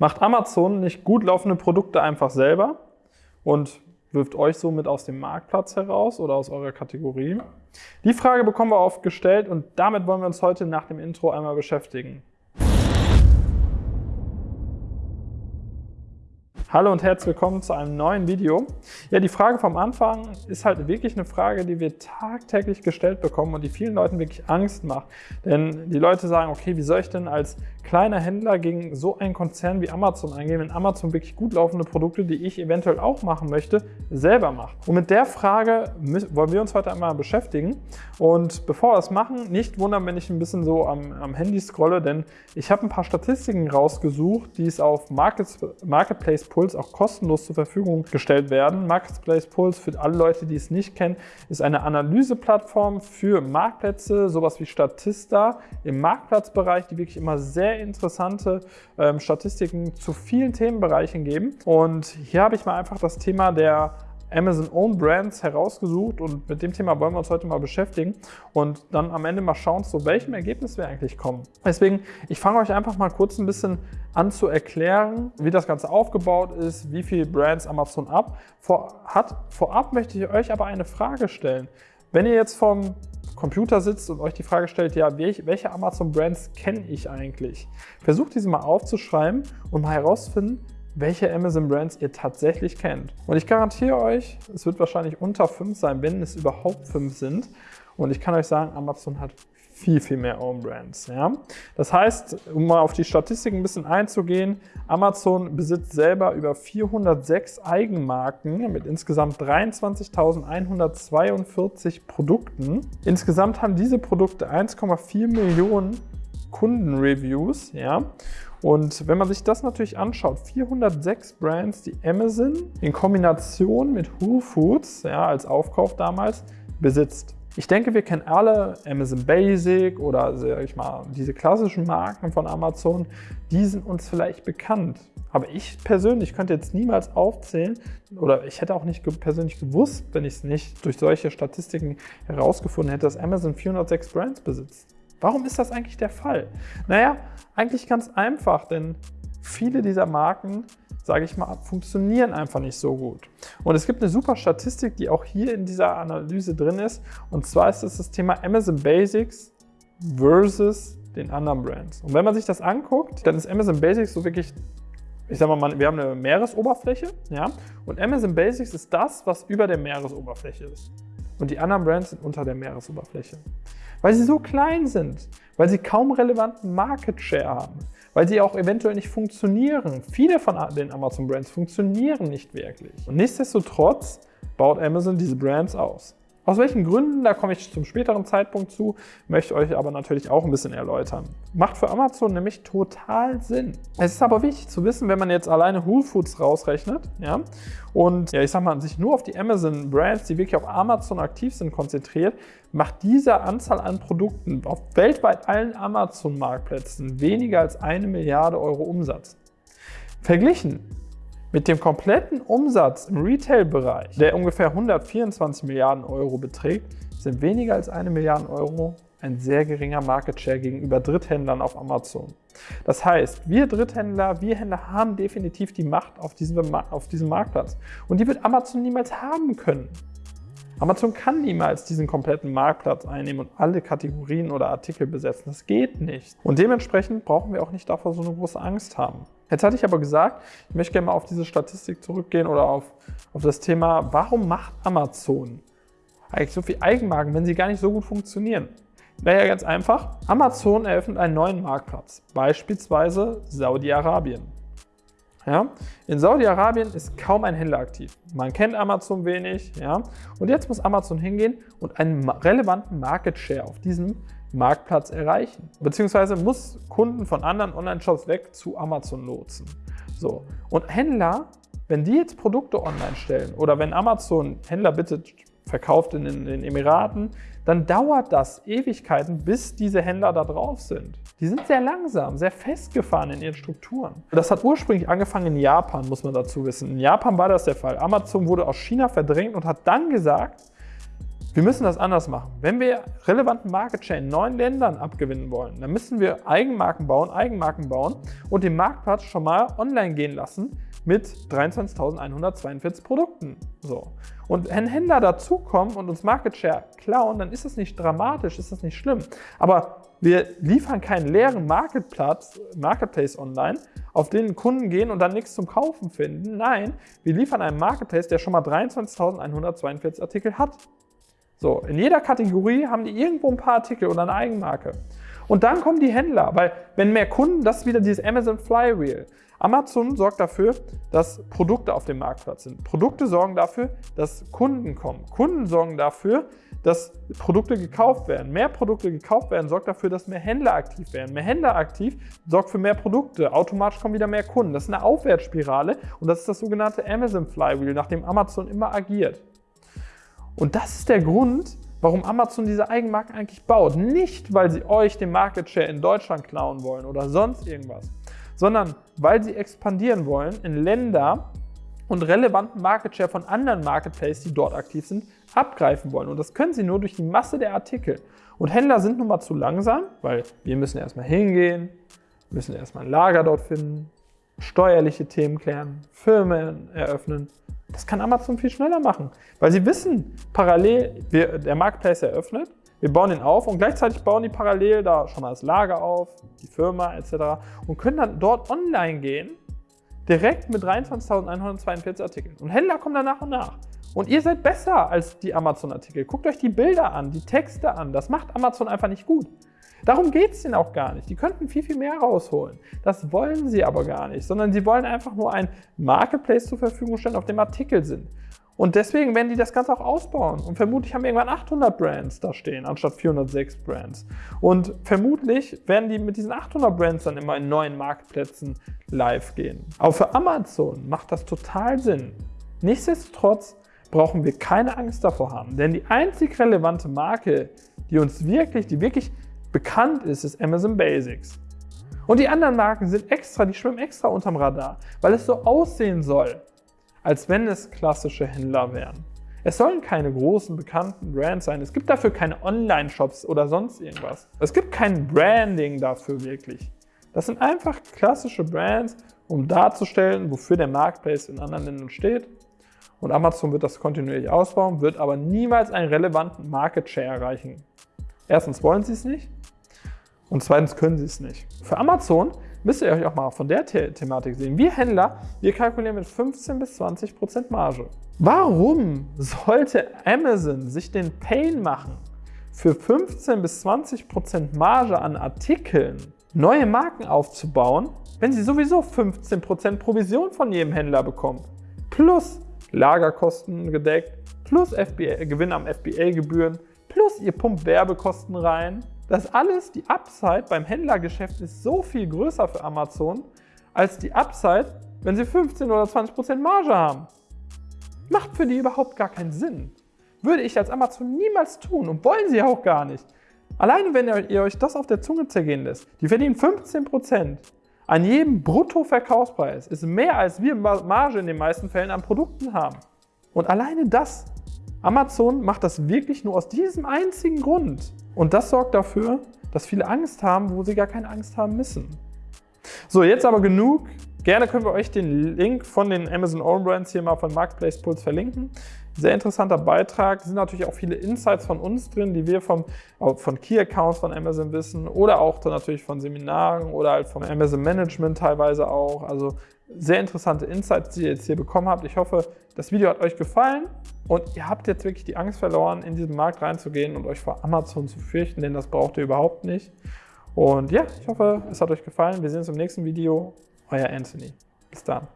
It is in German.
Macht Amazon nicht gut laufende Produkte einfach selber und wirft euch somit aus dem Marktplatz heraus oder aus eurer Kategorie? Die Frage bekommen wir oft gestellt und damit wollen wir uns heute nach dem Intro einmal beschäftigen. Hallo und herzlich willkommen zu einem neuen Video. Ja, die Frage vom Anfang ist halt wirklich eine Frage, die wir tagtäglich gestellt bekommen und die vielen Leuten wirklich Angst macht. Denn die Leute sagen, okay, wie soll ich denn als kleiner Händler gegen so einen Konzern wie Amazon eingehen, wenn Amazon wirklich gut laufende Produkte, die ich eventuell auch machen möchte, selber macht? Und mit der Frage wollen wir uns heute einmal beschäftigen. Und bevor wir das machen, nicht wundern, wenn ich ein bisschen so am, am Handy scrolle, denn ich habe ein paar Statistiken rausgesucht, die es auf Markets, Marketplace Pulse auch kostenlos zur Verfügung gestellt werden. Marketplace Pulse, für alle Leute, die es nicht kennen, ist eine Analyseplattform für Marktplätze, sowas wie Statista im Marktplatzbereich, die wirklich immer sehr interessante ähm, Statistiken zu vielen Themenbereichen geben. Und hier habe ich mal einfach das Thema der Amazon Own Brands herausgesucht und mit dem Thema wollen wir uns heute mal beschäftigen und dann am Ende mal schauen, zu welchem Ergebnis wir eigentlich kommen. Deswegen, ich fange euch einfach mal kurz ein bisschen an zu erklären, wie das Ganze aufgebaut ist, wie viele Brands Amazon ab vor, hat. Vorab möchte ich euch aber eine Frage stellen. Wenn ihr jetzt vom Computer sitzt und euch die Frage stellt, ja, welche Amazon-Brands kenne ich eigentlich? Versucht diese mal aufzuschreiben und mal herauszufinden, welche Amazon-Brands ihr tatsächlich kennt. Und ich garantiere euch, es wird wahrscheinlich unter 5 sein, wenn es überhaupt 5 sind. Und ich kann euch sagen, Amazon hat viel, viel mehr Own Brands. Ja? Das heißt, um mal auf die Statistiken ein bisschen einzugehen, Amazon besitzt selber über 406 Eigenmarken mit insgesamt 23.142 Produkten. Insgesamt haben diese Produkte 1,4 Millionen Kundenreviews. Ja? Und wenn man sich das natürlich anschaut, 406 Brands, die Amazon in Kombination mit Whole Foods ja, als Aufkauf damals besitzt. Ich denke, wir kennen alle Amazon Basic oder sag ich mal, diese klassischen Marken von Amazon, die sind uns vielleicht bekannt. Aber ich persönlich könnte jetzt niemals aufzählen oder ich hätte auch nicht persönlich gewusst, wenn ich es nicht durch solche Statistiken herausgefunden hätte, dass Amazon 406 Brands besitzt. Warum ist das eigentlich der Fall? Naja, eigentlich ganz einfach, denn viele dieser Marken, sage ich mal, funktionieren einfach nicht so gut. Und es gibt eine super Statistik, die auch hier in dieser Analyse drin ist. Und zwar ist es das Thema Amazon Basics versus den anderen Brands. Und wenn man sich das anguckt, dann ist Amazon Basics so wirklich ich sag mal, wir haben eine Meeresoberfläche, ja, und Amazon Basics ist das, was über der Meeresoberfläche ist. Und die anderen Brands sind unter der Meeresoberfläche weil sie so klein sind, weil sie kaum relevanten Market Share haben, weil sie auch eventuell nicht funktionieren. Viele von den Amazon Brands funktionieren nicht wirklich. Und nichtsdestotrotz baut Amazon diese Brands aus. Aus welchen Gründen, da komme ich zum späteren Zeitpunkt zu, möchte euch aber natürlich auch ein bisschen erläutern. Macht für Amazon nämlich total Sinn. Es ist aber wichtig zu wissen, wenn man jetzt alleine Whole Foods rausrechnet, ja, und ja, ich sag mal, sich nur auf die Amazon Brands, die wirklich auf Amazon aktiv sind, konzentriert, macht diese Anzahl an Produkten auf weltweit allen Amazon-Marktplätzen weniger als eine Milliarde Euro Umsatz. Verglichen mit dem kompletten Umsatz im Retail-Bereich, der ungefähr 124 Milliarden Euro beträgt, sind weniger als eine Milliarde Euro ein sehr geringer Market Share gegenüber Dritthändlern auf Amazon. Das heißt, wir Dritthändler, wir Händler haben definitiv die Macht auf diesem, auf diesem Marktplatz. Und die wird Amazon niemals haben können. Amazon kann niemals diesen kompletten Marktplatz einnehmen und alle Kategorien oder Artikel besetzen. Das geht nicht. Und dementsprechend brauchen wir auch nicht davor so eine große Angst haben. Jetzt hatte ich aber gesagt, ich möchte gerne mal auf diese Statistik zurückgehen oder auf, auf das Thema, warum macht Amazon eigentlich so viel Eigenmarken, wenn sie gar nicht so gut funktionieren? Naja, ganz einfach. Amazon eröffnet einen neuen Marktplatz, beispielsweise Saudi-Arabien. Ja? In Saudi-Arabien ist kaum ein Händler aktiv. Man kennt Amazon wenig. Ja? Und jetzt muss Amazon hingehen und einen relevanten Market Share auf diesem Marktplatz erreichen. Beziehungsweise muss Kunden von anderen Online-Shops weg zu Amazon lotsen. So. Und Händler, wenn die jetzt Produkte online stellen oder wenn Amazon Händler bittet, verkauft in den Emiraten, dann dauert das Ewigkeiten, bis diese Händler da drauf sind. Die sind sehr langsam, sehr festgefahren in ihren Strukturen. Das hat ursprünglich angefangen in Japan, muss man dazu wissen. In Japan war das der Fall. Amazon wurde aus China verdrängt und hat dann gesagt, Wir müssen das anders machen. Wenn wir relevanten Market Share in neuen Ländern abgewinnen wollen, dann müssen wir Eigenmarken bauen, Eigenmarken bauen und den Marktplatz schon mal online gehen lassen mit 23.142 Produkten. So. Und wenn Händler dazukommen und uns Market Share klauen, dann ist das nicht dramatisch, ist das nicht schlimm. Aber wir liefern keinen leeren Marketplatz, Marketplace online, auf den Kunden gehen und dann nichts zum Kaufen finden. Nein, wir liefern einen Marketplace, der schon mal 23.142 Artikel hat. So, in jeder Kategorie haben die irgendwo ein paar Artikel oder eine Eigenmarke. Und dann kommen die Händler, weil wenn mehr Kunden, das ist wieder dieses Amazon Flywheel. Amazon sorgt dafür, dass Produkte auf dem Marktplatz sind. Produkte sorgen dafür, dass Kunden kommen. Kunden sorgen dafür, dass Produkte gekauft werden. Mehr Produkte gekauft werden, sorgt dafür, dass mehr Händler aktiv werden. Mehr Händler aktiv sorgt für mehr Produkte. Automatisch kommen wieder mehr Kunden. Das ist eine Aufwärtsspirale und das ist das sogenannte Amazon Flywheel, nach dem Amazon immer agiert. Und das ist der Grund, warum Amazon diese Eigenmarken eigentlich baut. Nicht, weil sie euch den Market Share in Deutschland klauen wollen oder sonst irgendwas, sondern weil sie expandieren wollen in Länder und relevanten Market Share von anderen Marketplaces, die dort aktiv sind, abgreifen wollen. Und das können sie nur durch die Masse der Artikel. Und Händler sind nun mal zu langsam, weil wir müssen erstmal hingehen, müssen erstmal ein Lager dort finden, steuerliche Themen klären, Firmen eröffnen. Das kann Amazon viel schneller machen, weil sie wissen, parallel, wir, der Marketplace eröffnet, wir bauen ihn auf und gleichzeitig bauen die parallel da schon mal das Lager auf, die Firma etc. und können dann dort online gehen, direkt mit 23.142 Artikeln. Und Händler kommen dann nach und nach. Und ihr seid besser als die Amazon-Artikel. Guckt euch die Bilder an, die Texte an. Das macht Amazon einfach nicht gut. Darum geht es denen auch gar nicht. Die könnten viel, viel mehr rausholen. Das wollen sie aber gar nicht, sondern sie wollen einfach nur ein Marketplace zur Verfügung stellen, auf dem Artikel sind. Und deswegen werden die das Ganze auch ausbauen. Und vermutlich haben irgendwann 800 Brands da stehen, anstatt 406 Brands. Und vermutlich werden die mit diesen 800 Brands dann immer in neuen Marktplätzen live gehen. Auch für Amazon macht das total Sinn. Nichtsdestotrotz brauchen wir keine Angst davor haben. Denn die einzig relevante Marke, die uns wirklich, die wirklich bekannt ist, ist Amazon Basics. Und die anderen Marken sind extra, die schwimmen extra unterm Radar, weil es so aussehen soll als wenn es klassische Händler wären. Es sollen keine großen, bekannten Brands sein. Es gibt dafür keine Online-Shops oder sonst irgendwas. Es gibt kein Branding dafür wirklich. Das sind einfach klassische Brands, um darzustellen, wofür der Marketplace in anderen Ländern steht. Und Amazon wird das kontinuierlich ausbauen, wird aber niemals einen relevanten Market Share erreichen. Erstens wollen sie es nicht und zweitens können sie es nicht. Für Amazon müsst ihr euch auch mal von der The Thematik sehen. Wir Händler, wir kalkulieren mit 15 bis 20 Prozent Marge. Warum sollte Amazon sich den Pain machen, für 15 bis 20 Prozent Marge an Artikeln neue Marken aufzubauen, wenn sie sowieso 15 Prozent Provision von jedem Händler bekommt? Plus Lagerkosten gedeckt, plus FBA, Gewinn am FBA-Gebühren, plus ihr pumpt Werbekosten rein. Das alles, die Upside beim Händlergeschäft ist so viel größer für Amazon als die Upside, wenn sie 15 oder 20 Prozent Marge haben. Macht für die überhaupt gar keinen Sinn. Würde ich als Amazon niemals tun und wollen sie auch gar nicht. Alleine wenn ihr euch das auf der Zunge zergehen lässt, die verdienen 15 Prozent an jedem Bruttoverkaufspreis, ist mehr als wir Marge in den meisten Fällen an Produkten haben. Und alleine das, Amazon macht das wirklich nur aus diesem einzigen Grund. Und das sorgt dafür, dass viele Angst haben, wo sie gar keine Angst haben müssen. So, jetzt aber genug. Gerne können wir euch den Link von den Amazon Own Brands hier mal von Marketplace Pulse verlinken. Sehr interessanter Beitrag. Es sind natürlich auch viele Insights von uns drin, die wir vom, von Key Accounts von Amazon wissen oder auch dann natürlich von Seminaren oder halt vom Amazon Management teilweise auch. Also sehr interessante Insights, die ihr jetzt hier bekommen habt. Ich hoffe, das Video hat euch gefallen und ihr habt jetzt wirklich die Angst verloren, in diesen Markt reinzugehen und euch vor Amazon zu fürchten, denn das braucht ihr überhaupt nicht. Und ja, ich hoffe, es hat euch gefallen. Wir sehen uns im nächsten Video. Euer Anthony. Bis dann.